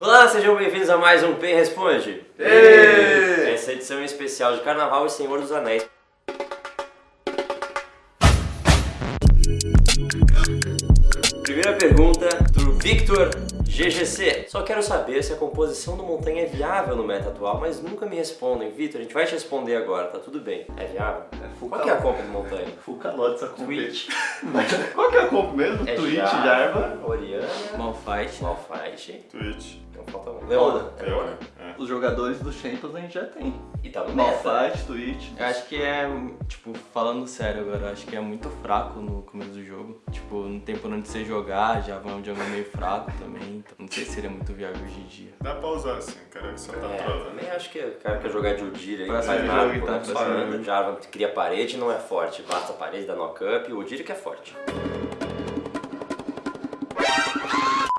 Olá, sejam bem-vindos a mais um Pen Responde. Êêê! Essa edição é especial de Carnaval e Senhor dos Anéis. Primeira pergunta Victor GGC. Só quero saber se a composição do Montanha é viável no meta atual, mas nunca me respondem. Vitor, a gente vai te responder agora, tá tudo bem. É viável? full Qual que é a compra do Montanha? Full calote essa compra. Twitch. Qual que é a compra mesmo? É Twitch, Jarva. Oriana, Malfight. Malfight. Twitch. Então falta um. Leona. É Leona? Os jogadores do Champions a gente já tem. E tá no. Malfight, Twitch. Eu acho que é, tipo, falando sério agora, eu acho que é muito fraco no começo do jogo. Tipo, não tem por onde você jogar, já vai um jogo meio fraco também. Então não sei se seria muito viável hoje em dia. Dá pra usar assim, cara, que só tá É, trolando. também acho que o cara quer jogar de Udyr aí, Pra não faz nada, jogo e pô, tá anda, Jarvan cria parede não é forte, basta a parede da knock-up e o Udyr que é forte.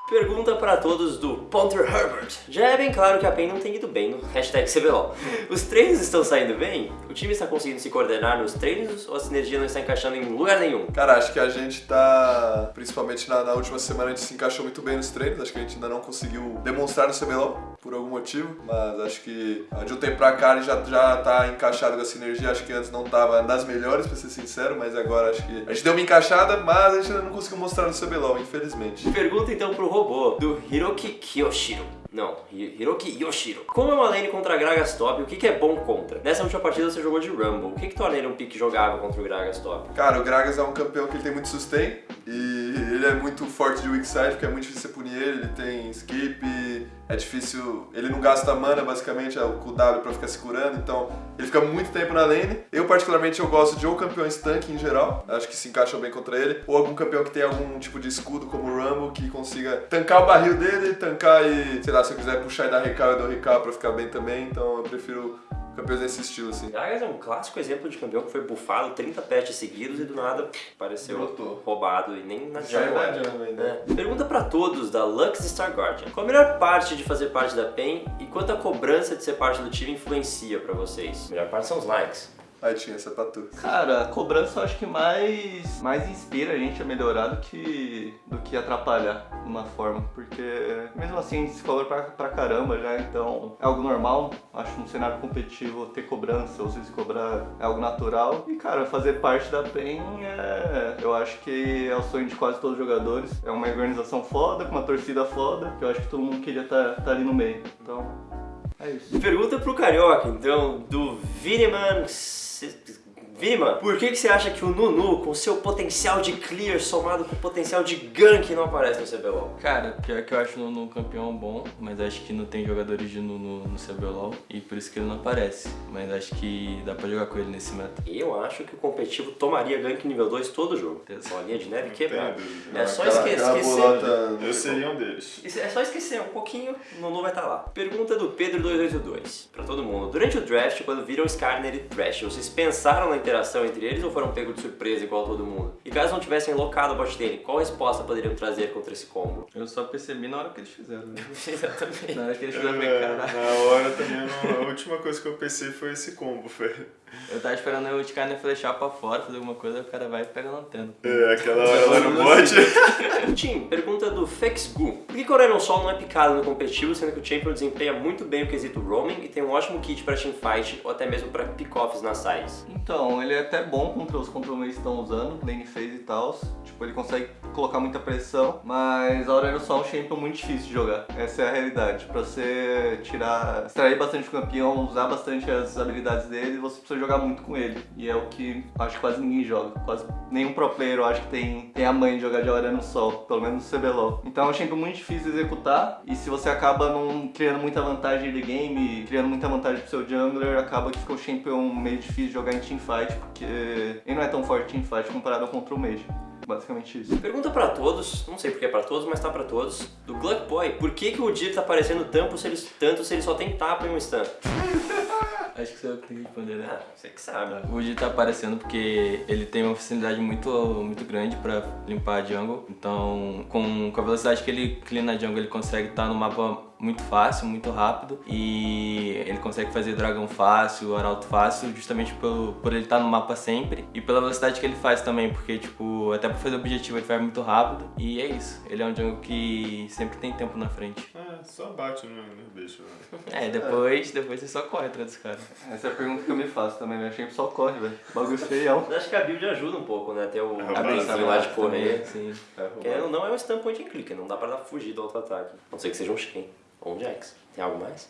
Pergunta para todos do Ponter Herbert. Já é bem claro que a PEN não tem ido bem no hashtag CBLOL. Os treinos estão saindo bem? O time está conseguindo se coordenar nos treinos ou a sinergia não está encaixando em lugar nenhum? Cara, acho que a gente tá, principalmente na, na última semana, a gente se encaixou muito bem nos treinos. Acho que a gente ainda não conseguiu demonstrar no CBLOL por algum motivo, mas acho que de um tempo pra cá ele já, já tá encaixado com a sinergia. Acho que antes não tava das melhores, pra ser sincero, mas agora acho que a gente deu uma encaixada, mas a gente ainda não conseguiu mostrar no CBLOL, infelizmente. Pergunta então pro robô, do Hiroki Kiyoshiro. Não, Hi- Hiroki Yoshiro. Como é uma lane contra Gragas top, o que, que é bom contra? Nessa última partida você jogou de Rumble. O que, que torna ele um pique jogável contra o Gragas top? Cara, o Gragas é um campeão que ele tem muito sustain e ele é muito forte de weak side, porque é muito difícil você punir ele, ele tem skip, é difícil, ele não gasta mana basicamente, é o QW pra ficar se curando, então ele fica muito tempo na lane. Eu particularmente eu gosto de ou campeões tanque em geral, acho que se encaixam bem contra ele, ou algum campeão que tem algum tipo de escudo como o Rumble que consiga tancar o barril dele, tancar e, sei lá, se eu quiser puxar e dar recal, eu dou recal pra ficar bem também, então eu prefiro campeões desse estilo assim. Gragas é um clássico exemplo de campeão que foi buffado 30 patches seguidos e do nada pareceu Brotou. roubado e nem na era. jungle ainda. É. Pergunta pra todos da Lux Star Guardian. Qual a melhor parte de fazer parte da PEN e quanto a cobrança de ser parte do time influencia pra vocês? A melhor parte são os likes. Aí tinha essa pra tu. Cara, a cobrança eu acho que mais, mais inspira a gente a melhorar do que, do que atrapalhar de uma forma. Porque mesmo assim a gente se cobra pra, pra caramba já, então é algo normal. Acho que no cenário competitivo ter cobrança ou se cobrar é algo natural. E cara, fazer parte da PEN é. Eu acho que é o sonho de quase todos os jogadores. É uma organização foda, com uma torcida foda, que eu acho que todo mundo queria estar tá, ali no meio. Então, é isso. Pergunta pro Carioca, então, do Viniman... It's. Vima, por que, que você acha que o Nunu, com seu potencial de clear somado com o potencial de gank, não aparece no CBLOL? Cara, pior que eu acho o Nunu um campeão bom, mas acho que não tem jogadores de Nunu no CBLOL e por isso que ele não aparece. Mas acho que dá pra jogar com ele nesse meta. Eu acho que o competitivo tomaria gank nível 2 todo jogo. Bolinha de neve quebrada. É só Aquela- esquecer. aquela esquecer. bolota- Eu seria um deles. É só esquecer um pouquinho, o Nunu vai estar lá. Pergunta do Pedro282, pra todo mundo. Durante o draft, quando viram Skarner e Thresh, vocês pensaram na interação entre eles ou foram pegos de surpresa igual todo mundo? E caso não tivessem locado a bot lane, qual resposta poderiam trazer contra esse combo? Eu só percebi na hora que eles fizeram, né? Exatamente. Na hora que eles É, fizeram, eu caralho. na hora também, não- a última coisa que eu pensei foi esse combo, velho. Eu tava esperando o Skyner flechar pra fora, fazer alguma coisa, o cara vai e pega na antena. É, aquela hora lá no bot. Tim, pergunta do Fexgu. Por que Aurelion Sol não é picado no competitivo, sendo que o Champion desempenha muito bem o quesito roaming e tem um ótimo kit pra teamfight ou até mesmo pra pick-offs nas sides? Então, ele é até bom contra os controles que estão usando, lane phase e tal. Tipo, ele consegue colocar muita pressão, mas Aurélio Sol é um champion muito difícil de jogar. Essa é a realidade. Pra você tirar, extrair bastante o campeão, usar bastante as habilidades dele, você precisa jogar muito com ele. E é o que acho que quase ninguém joga. Quase nenhum pro player eu acho que tem, tem a mãe de jogar de Aurélio Sol, pelo menos no CBLOL. Então é um champion muito difícil de executar, e se você acaba não criando muita vantagem de game, criando muita vantagem pro seu jungler, acaba que fica o champion meio difícil de jogar em teamfight, porque ele não é tão forte em teamfight comparado ao contra o mage. Basicamente isso. Pergunta pra todos, não sei porque é pra todos, mas tá pra todos, do Gluck Boy. Por que, que o Udyr tá aparecendo tanto se, ele, tanto se ele só tem tapa e um stun? Acho que sou eu que tenho que responder, né? Ah, você que sabe. O Woody tá aparecendo porque ele tem uma facilidade muito, muito grande pra limpar a jungle. Então, com, com a velocidade que ele cleana a jungle, ele consegue estar no mapa muito fácil, muito rápido e ele consegue fazer dragão fácil, arauto fácil, justamente por, por ele estar no mapa sempre e pela velocidade que ele faz também, porque tipo, até pra fazer objetivo ele faz muito rápido e é isso. Ele é um jungle que sempre tem tempo na frente. Ah, só bate no, no bicho. né? É, depois, depois você só corre atrás dos caras. Essa é a pergunta que eu me faço também, meu champ só corre, velho. Bagulho feião. Mas acho que a build ajuda um pouco, né? Ter o a lá de correr. Sim. Querendo ou não, é um stun point and click, não dá pra dar fugir do auto-ataque. A não ser que seja um Shen ou um Jax. Tem algo mais?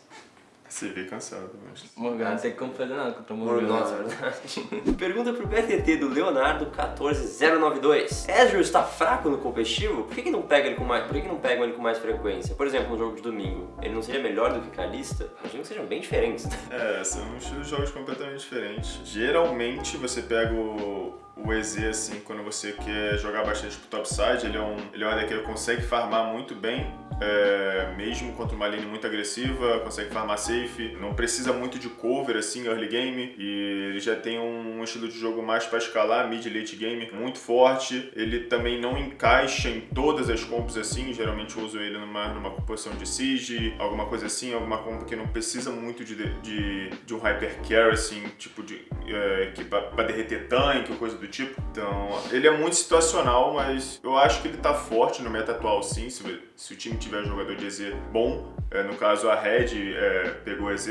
CV cansado, mas. Morgana não tem como fazer nada contra o Morgana. Nossa, é verdade. Pergunta pro BTT do Leonardo 14092. Ezreal está fraco no competitivo? Por que, que não pega ele com mais, por que, que não pegam ele com mais frequência? Por exemplo, no jogo de domingo, ele não seria melhor do que Kalista? Imagino que sejam bem diferentes. É, são estilos de jogos completamente diferentes. Geralmente você pega o, o EZ assim, quando você quer jogar bastante pro topside, ele é um, ele é um AD que consegue farmar muito bem, é, mesmo contra uma lane muito agressiva, consegue farmar safe, não precisa muito de cover assim, early game, e ele já tem um estilo de jogo mais para escalar, mid late game, muito forte. Ele também não encaixa em todas as combos assim, geralmente eu uso ele numa, numa posição de siege, alguma coisa assim, alguma combo que não precisa muito de, de, de um hyper carry assim, tipo de é, que pra, pra derreter tanque ou coisa do tipo. Então, ele é muito situacional, mas eu acho que ele tá forte no meta atual sim, se, se o time tiver um jogador de EZ bom. É, no caso, a Red é, pegou o EZ,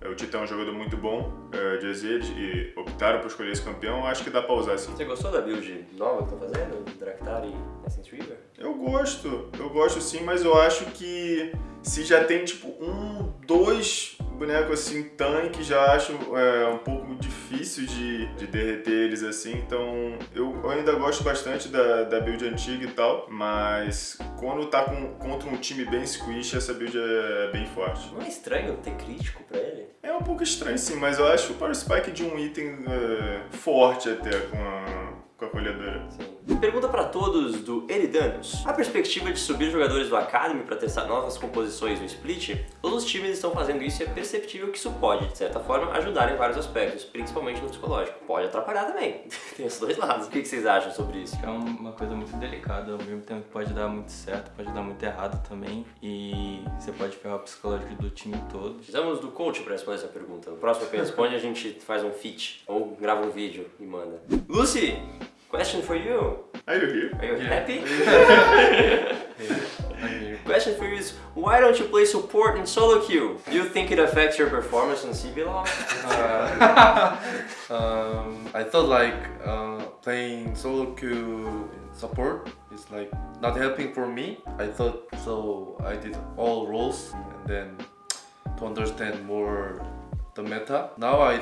é, o Titã é um jogador muito bom é, de EZ e optaram por escolher esse campeão, acho que dá pra usar sim. Você gostou da build nova que estão fazendo? Draktar e Essence River? Eu gosto, eu gosto sim, mas eu acho que se já tem tipo um, dois bonecos assim, tanque, já acho é, um pouco difícil de, de derreter eles assim, então eu, eu ainda gosto bastante da, da build antiga e tal, mas quando tá com, contra um time bem squish, essa build é bem forte. Não é estranho ter crítico pra ele? É um pouco estranho sim, mas eu acho o Power Spike de um item é, forte até com a, com a colhedora. Sim. Pergunta pra todos do Eridanos. A perspectiva de subir jogadores do Academy para testar novas composições no split? Todos os times estão fazendo isso e é perceptível que isso pode, de certa forma, ajudar em vários aspectos, principalmente no psicológico. Pode atrapalhar também. Tem os dois lados. O que vocês acham sobre isso? É uma coisa muito delicada, ao mesmo tempo pode dar muito certo, pode dar muito errado também. E você pode ferrar o psicológico do time todo. Precisamos do coach para responder essa pergunta. No próximo que responde a gente faz um feat ou grava um vídeo e manda. Lucy, question for you. Are you here? Are you Yeah. happy? I'm. Question for you is why don't you play support in solo queue? Do you think it affects your performance in CBLOL? Uh, um, I thought like uh, playing solo queue in support is like not helping for me. I thought so. I did all roles and then to understand more the meta. Now I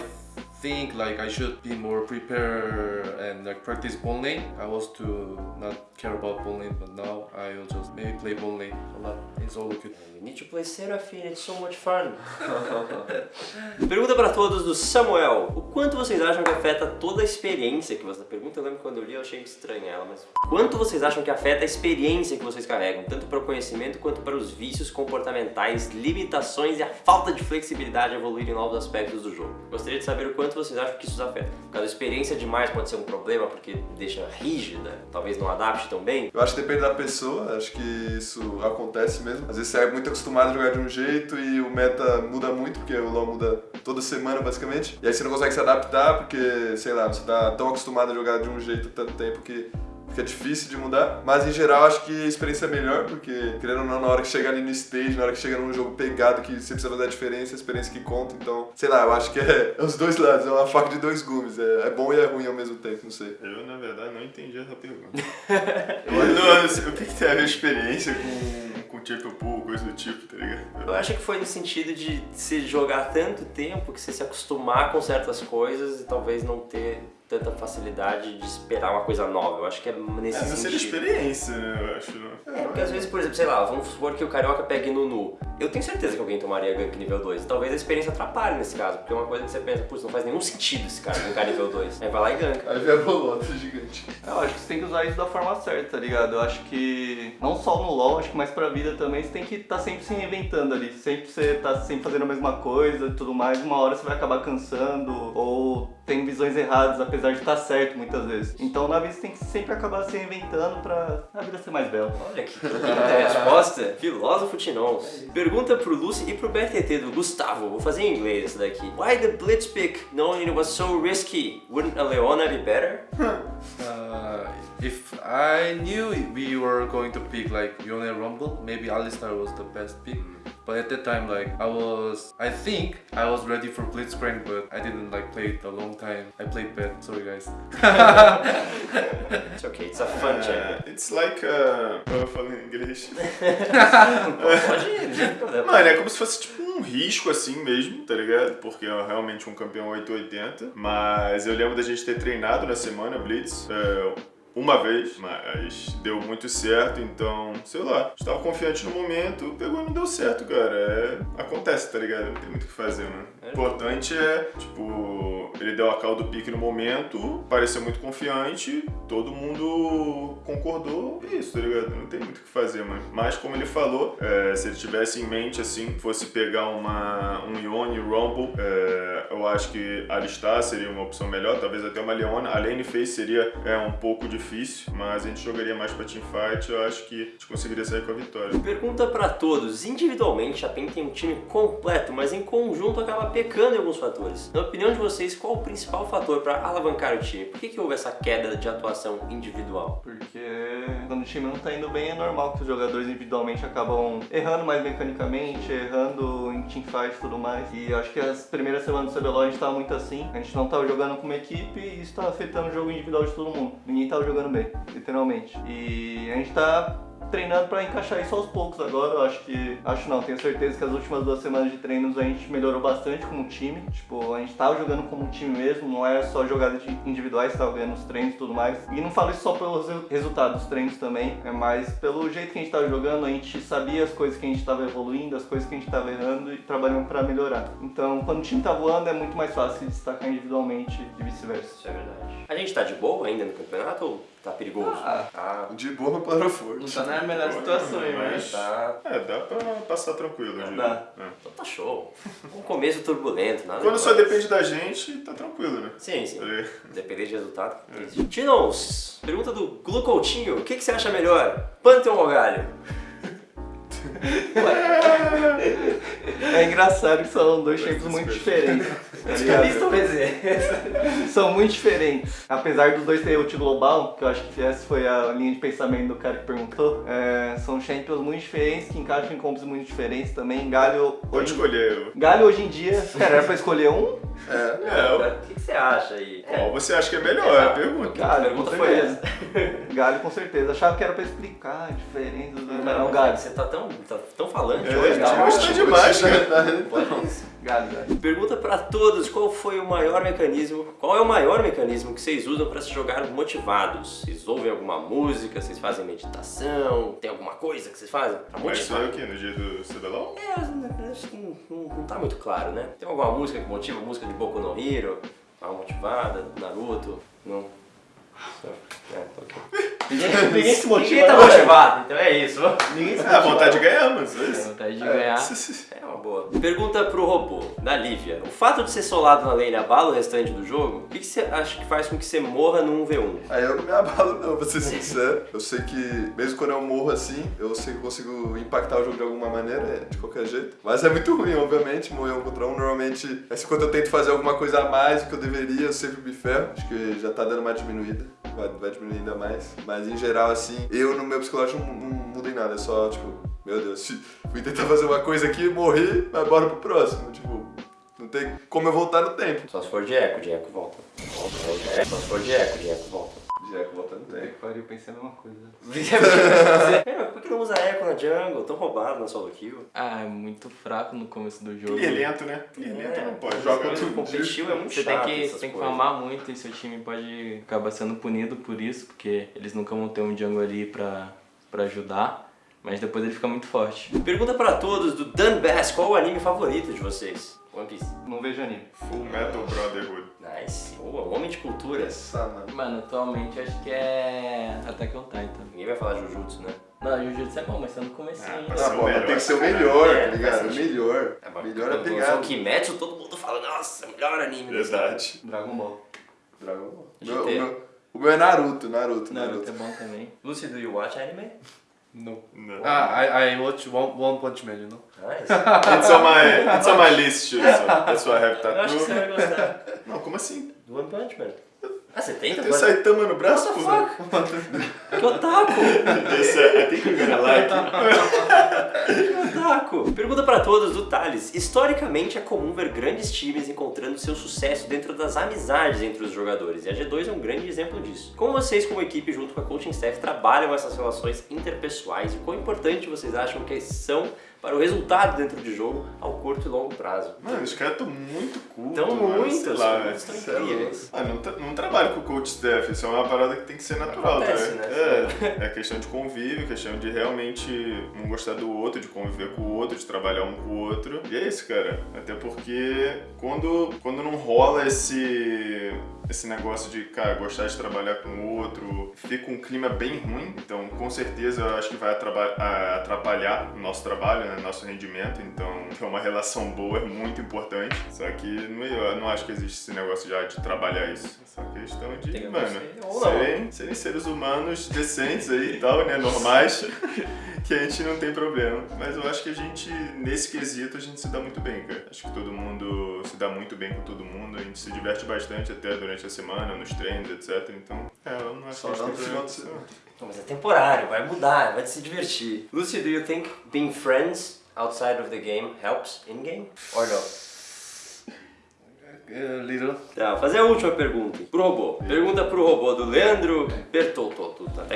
think like I should be more prepared and like practice bone lane. I was to not care about bone lane, but now I will just maybe play bone lane a lot in solo queue. You need to play Seraphine, it's so much fun. Pergunta pra todos do Samuel. O quanto vocês acham que afeta toda a experiência que você... Pergunta, eu lembro quando eu li, eu achei estranha ela, mas... Quanto vocês acham que afeta a experiência que vocês carregam, tanto para o conhecimento quanto para os vícios comportamentais, limitações e a falta de flexibilidade a evoluir em novos aspectos do jogo? Gostaria de saber o quanto vocês acham que isso afeta. Caso a experiência demais pode ser um problema porque deixa rígida, talvez não adapte tão bem. Eu acho que depende da pessoa, acho que isso acontece mesmo. Às vezes você é muito acostumado a jogar de um jeito e o meta muda muito, porque o LoL muda toda semana basicamente. E aí você não consegue se adaptar porque, sei lá, você tá tão acostumado a jogar de um jeito tanto tempo que fica difícil de mudar. Mas em geral acho que a experiência é melhor, porque querendo ou não, na hora que chega ali no stage, na hora que chega num jogo pegado que você precisa fazer a diferença, a experiência que conta. Então, sei lá, eu acho que é, é os dois lados, é uma faca de dois gumes. É, é bom e é ruim ao mesmo tempo, não sei. Eu, na verdade, não entendi essa pergunta. eu não, assim, o que, que tem a ver experiência com, com triple pool, coisa do tipo, tá ligado? Eu acho que foi no sentido de se jogar tanto tempo que você se acostumar com certas coisas e talvez não ter tanta facilidade de esperar uma coisa nova. Eu acho que é nesse É, sentido. experiência, né? Eu acho. Não. É, porque às vezes, por exemplo, sei lá, vamos supor que o Carioca pegue Nunu. Eu tenho certeza que alguém tomaria gank nível 2. Talvez a experiência atrapalhe nesse caso, porque é uma coisa que você pensa, putz, não faz nenhum sentido esse cara gankar nível 2. Aí vai lá e ganka. Aí vem a bolota gigante. Eu acho que você tem que usar isso da forma certa, tá ligado? Eu acho que não só no LoL, acho que mais pra vida também, você tem que estar sempre se reinventando ali. Sempre você tá sempre fazendo a mesma coisa e tudo mais, uma hora você vai acabar cansando ou tem visões erradas, apesar de estar certo muitas vezes. Então na vida você tem que sempre acabar se reinventando pra a vida ser mais bela. Olha que linda resposta. Filósofo Tinons. Pergunta pro Lucy e pro BTT do Gustavo. Vou fazer em inglês esse daqui. Why the blitz pick knowing it was so risky? Wouldn't a Leona be better? Uh, if I knew we were going to pick like Yone Rumble, maybe Alistar was the best pick. But at that time, like I was, I think I was ready for Blitzcrank, but I didn't like play it a long time. I played bad. Sorry guys. It's okay, it's a fun check. É, it's like. Uh, eu falo em inglês. Pode ir, não tem problema. Mano, é como se fosse tipo um risco assim mesmo, tá ligado? Porque é realmente um campeão 880. Mas eu lembro da gente ter treinado na semana Blitz. é, uma vez, mas deu muito certo, então, sei lá, estava confiante no momento, pegou e não deu certo, cara. É, acontece, tá ligado? Não tem muito o que fazer, mano. O importante é, tipo, ele deu a call do pique no momento, pareceu muito confiante, todo mundo concordou, é isso, tá ligado? Não tem muito o que fazer, mano. Mas como ele falou, é, se ele tivesse em mente, assim, fosse pegar uma, um Ione Rumble, é, eu acho que Alistar seria uma opção melhor, talvez até uma Leona. A Lane Face seria é, um pouco difícil, mas a gente jogaria mais pra teamfight, eu acho que a gente conseguiria sair com a vitória. Pergunta pra todos. Individualmente, a PEN tem um time completo, mas em conjunto acaba pecando em alguns fatores. Na opinião de vocês, qual o principal fator pra alavancar o time? Por que, que houve essa queda de atuação individual? Porque quando o time não tá indo bem, é normal que os jogadores individualmente acabam errando mais mecanicamente, errando em teamfight e tudo mais. E acho que as primeiras semanas do CBLOL a gente tava muito assim. A gente não tava jogando como equipe e isso tá afetando o jogo individual de todo mundo. Ninguém tava jogando bem, literalmente. E a gente tá treinando pra encaixar isso aos poucos agora. Eu acho que. Acho não, tenho certeza que as últimas duas semanas de treinos a gente melhorou bastante como time. Tipo, a gente tava jogando como time mesmo, não é só jogadas individuais, tava ganhando os treinos e tudo mais. E não falo isso só pelos resu- resultados dos treinos também, é mais pelo jeito que a gente tava jogando, a gente sabia as coisas que a gente tava evoluindo, as coisas que a gente tava errando e trabalhando pra melhorar. Então, quando o time tá voando, é muito mais fácil destacar individualmente e vice-versa. Isso é verdade. A gente tá de boa ainda no campeonato ou tá perigoso? Ah. Tá. De boa, palavra forte. Não tá na melhor situação, hein, mas tá. É, dá pra passar tranquilo, diria. Dá. É. Então tá show. Um começo turbulento, nada Quando só depende da gente, tá tranquilo, né? Sim, sim. É. Depender de resultado. Tinons, pergunta do Glucoutinho. O que, que você acha melhor? Pantheon ou Galho? É engraçado que são dois tempos muito diferentes. Tá? São muito diferentes. Apesar dos dois terem ult global, que eu acho que essa foi a linha de pensamento do cara que perguntou, é, são champions muito diferentes, que encaixam em combos muito diferentes também. Galho Pode hoje, escolher. Galho hoje em dia, cara, era pra escolher um? É. É, O que, que você acha aí? qual você acha que é melhor? É a pergunta. Galho, pergunta com foi certeza. Galho com certeza. Achava que era pra explicar a diferença dos dois, mas não, Galho. Você tá tão, tá tão falante É, hoje, hoje tá? tá demais, cara. Galho, Galho. Pergunta pra todos qual foi o maior mecanismo, qual é o maior mecanismo que vocês usam pra se jogar motivados? Vocês ouvem alguma música, vocês fazem meditação, tem alguma coisa que vocês fazem pra Mas isso é motivar? o quê? No dia do CBLOL? É, acho que não, não- não tá muito claro, né? Tem alguma música que motiva? Música de Boku no Hero? Uma motivada? Naruto? Não. É, tá. Ninguém, ninguém se motiva. Ninguém tá não. motivado, então é isso. Ninguém se É, a vontade de ganhar, mas é isso. vontade de ganhar. É uma boa. Pergunta pro robô, da Lívia. O fato de ser solado na lane abala o restante do jogo? O que que você acha que faz com que você morra num 1v1? Aí eu não me abalo não, pra ser sincero. Eu sei que, mesmo quando eu morro assim, eu sei que eu consigo impactar o jogo de alguma maneira, é, de qualquer jeito. Mas é muito ruim, obviamente, morrer um contra um. Normalmente, assim, quando eu tento fazer alguma coisa a mais do que eu deveria, eu sempre me ferro. Acho que já tá dando uma diminuída. Vai, vai diminuir ainda mais. Mas em geral, assim, eu no meu psicológico não, não mudo em nada. É só, tipo, meu Deus, fui tentar fazer uma coisa aqui, morri, mas bora pro próximo. Tipo, não tem como eu voltar no tempo. Só se for de eco, de eco. Volta. Só se for de eco, de eco volta. Já que voltar no tempo. Que pariu, pensei a mesma coisa. É, por que não usa eco na jungle? Tão roubado na solo kill. Ah, é muito fraco no começo do jogo. Clear lento, né? Clear lento É, não pode. essas Joga tudo. competitivo é muito Você tem chato, que, essas tem que farmar muito e seu time pode acabar sendo punido por isso, porque eles nunca vão ter um jungle ali pra, pra ajudar. Mas depois ele fica muito forte. Pergunta pra todos do Dan Bass, qual o anime favorito de vocês? One Piece. Não vejo anime. Full Metal Brotherhood. Nice. Boa, homem de cultura. Essa, mano. Mano, atualmente acho que é Attack on Titan. Ninguém vai falar Jujutsu, né? Não, Jujutsu é bom, mas tá no comecinho Ah, o mas melhor, tem que ser o sacanagem. melhor, É, tá ligado? sentido. Melhor. mas Melhor é pegado. o Kimetsu, todo mundo fala, nossa, melhor anime. Verdade. Dragon Ball. Dragon Ball. O meu, o meu é Naruto, Naruto, Naruto Naruto. é bom também. Lucy, do you watch anime? No. No. Ah, I, I watch One, One Punch Man, you know? Nice. It's on my, it's on my list, too. So that's why I have Eu acho que você tattoo. vai gostar. Não, como assim? One Punch Man. Ah, você tem Tem tatuagem? Saitama no braço, pô? fuck? Que otaku! Esse é- I think you're gonna like. Que otaku! Pergunta pra todos do Thales. Historicamente é comum ver grandes times encontrando seu sucesso dentro das amizades entre os jogadores, e a G2 é um grande exemplo disso. Como vocês, como equipe, junto com a coaching staff, trabalham essas relações interpessoais e quão importante vocês acham que são para o resultado dentro de jogo ao curto e longo prazo? Mano, os caras estão muito cultos. Tão mano, muito, lá, estão Isso é incríveis. Ah, não, tra- não trabalho com coach staff, isso é uma parada que tem que ser natural, Acontece, tá? né? É, é questão de convívio, questão de realmente um gostar do outro, de conviver com o outro, de trabalhar um com o outro. E é isso, cara. Até porque quando, quando não rola esse esse negócio de, cara, gostar de trabalhar com o outro, fica um clima bem ruim. Então, com certeza, eu acho que vai atrapalhar o nosso trabalho, né, nosso rendimento. Então, ter uma relação boa é muito importante. Só que não, eu não acho que existe esse negócio já de trabalhar isso. É só questão de, Tem mano, serem, serem seres humanos decentes aí e tal, né, normais, que a gente não tem problema. Mas eu acho que a gente, nesse quesito, a gente se dá muito bem, cara. Acho que todo mundo se dá muito bem com todo mundo. A gente se diverte bastante até durante a semana, nos treinos, etc. Então, é, eu não acho Só que a gente não tem final de semana. Não, mas é temporário, vai mudar, vai se divertir. Lucy, do you think being friends outside of the game helps in game? Or no? A little. Tá, vou fazer a última pergunta pro robô. Pergunta pro robô do Leandro Bertolto, até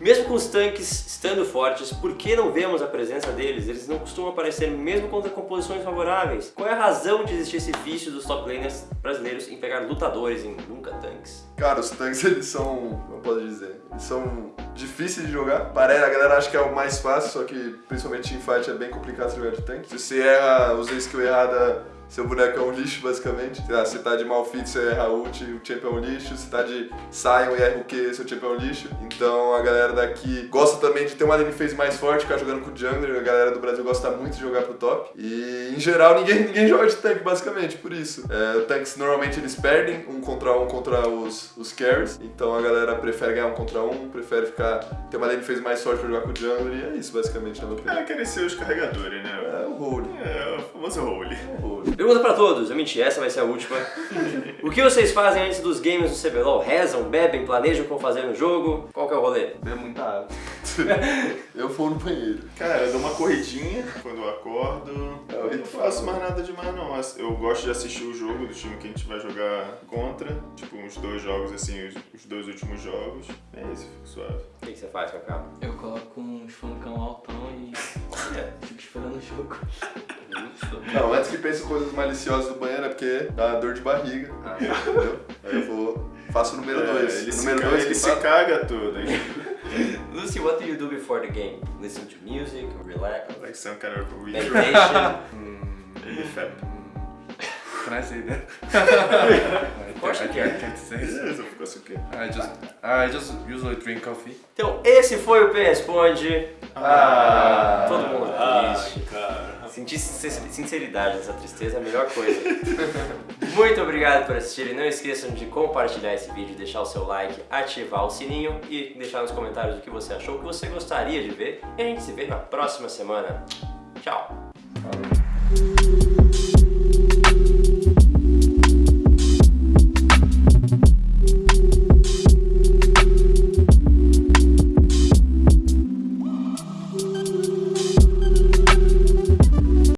Mesmo com os tanques estando fortes, por que não vemos a presença deles? Eles não costumam aparecer mesmo contra composições favoráveis. Qual é a razão de existir esse vício dos top laners brasileiros em pegar lutadores em nunca tanques? Cara, os tanques eles são, eu posso dizer, eles são difíceis de jogar. Parece, a galera acha que é o mais fácil, só que principalmente em fight é bem complicado jogar de tanque. Se você erra, usa a skill errada, seu boneco é um lixo, basicamente. Se tá de Malfit, você erra ult, o champ é um lixo. Se tá de Sion e erra o Q, seu champ é um lixo. Então a galera daqui gosta também de ter uma lane phase mais forte, ficar jogando com o jungler. A galera do Brasil gosta muito de jogar pro top. E em geral ninguém, ninguém joga de tanque, basicamente, por isso. É, tanques normalmente eles perdem um contra um contra os, os carries. Então a galera prefere ganhar um contra um, prefere ficar ter uma lane phase mais forte pra jogar com o jungler. E é isso, basicamente, na minha opinião. É, querem ser os carregadores, né? É o role. É, o famoso role. É o role. Pergunta pra todos, eu menti, essa vai ser a última. o que vocês fazem antes dos games do CBLOL? Rezam, bebem, planejam como fazer no jogo? Qual que é o rolê? Bebo muita água. Eu vou no banheiro. Cara, eu dou uma corridinha quando eu acordo. É, Eu não faço mais nada demais não. Eu gosto de assistir o jogo do time que a gente vai jogar contra. Tipo, uns dois jogos assim, os, dois últimos jogos. É isso, fico suave. O que que você faz, Cacá? Eu coloco um funkão altão e É. fico esperando o jogo. Não, antes que pense em coisas maliciosas do banheiro é porque dá dor de barriga. Entendeu? Aí eu vou. Faço o número É, 2. ele se, número 2 ele que se caga todo. hein? Lucy, what do you do before the game? Listen to music, relax, like some kind of ritual. meditation? Fap. Can I say that? Of course I, you I can. can't say. Beleza, ficou assim o quê? I just I just usually drink coffee. Então, esse foi o P Responde. Ah, Todo mundo Ah, triste. cara. Sentir sin- sinceridade nessa tristeza é a melhor coisa. Muito obrigado por assistirem. Não esqueçam de compartilhar esse vídeo, deixar o seu like, ativar o sininho e deixar nos comentários o que você achou, o que você gostaria de ver. E a gente se vê na próxima semana. Tchau!